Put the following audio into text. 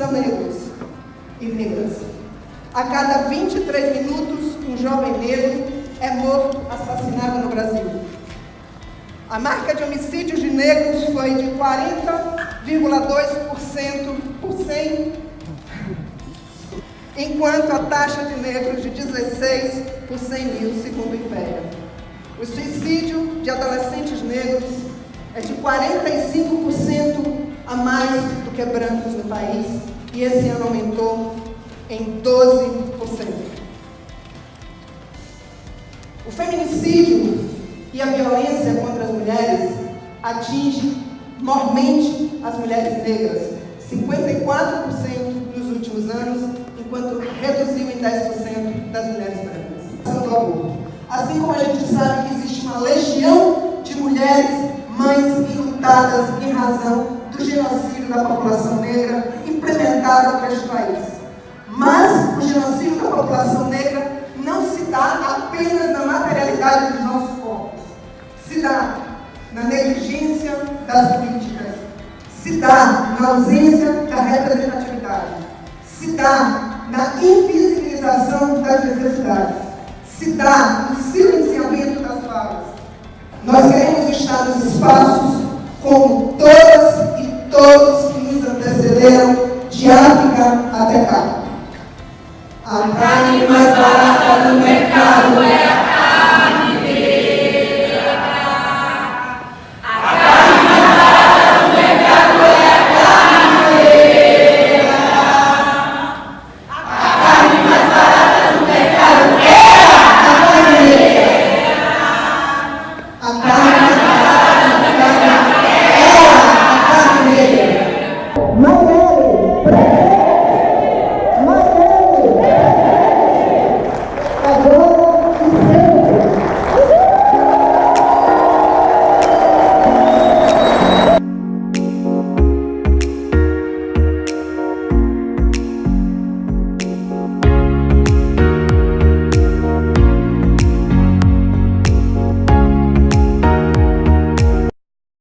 são negros e negras. A cada 23 minutos, um jovem negro é morto, assassinado no Brasil. A marca de homicídios de negros foi de 40,2% por 100, enquanto a taxa de negros de 16 por 100 mil, segundo o Império. O suicídio de adolescentes negros é de 45% a mais do que brancos no país e esse ano aumentou em 12%. O feminicídio e a violência contra as mulheres atinge mormente as mulheres negras, 54% nos últimos anos, enquanto reduziu em 10% das mulheres brancas. Assim como a gente sabe que existe uma legião de mulheres, mães enlutadas em razão do genocídio da população negra implementado por este país. Mas o genocídio da população negra não se dá apenas na materialidade dos nossos corpos. Se dá na negligência das políticas. Se dá na ausência da representatividade. Se dá na invisibilização das necessidades. Se dá no silenciamento das falas. Nós queremos estar nos espaços como de África até cá. A carne mais barata do mercado é a carne negra. A carne mais barata do mercado é a carne negra. A carne mais barata do mercado é a carne negra. A carne mais barata do mercado é a carne negra. Não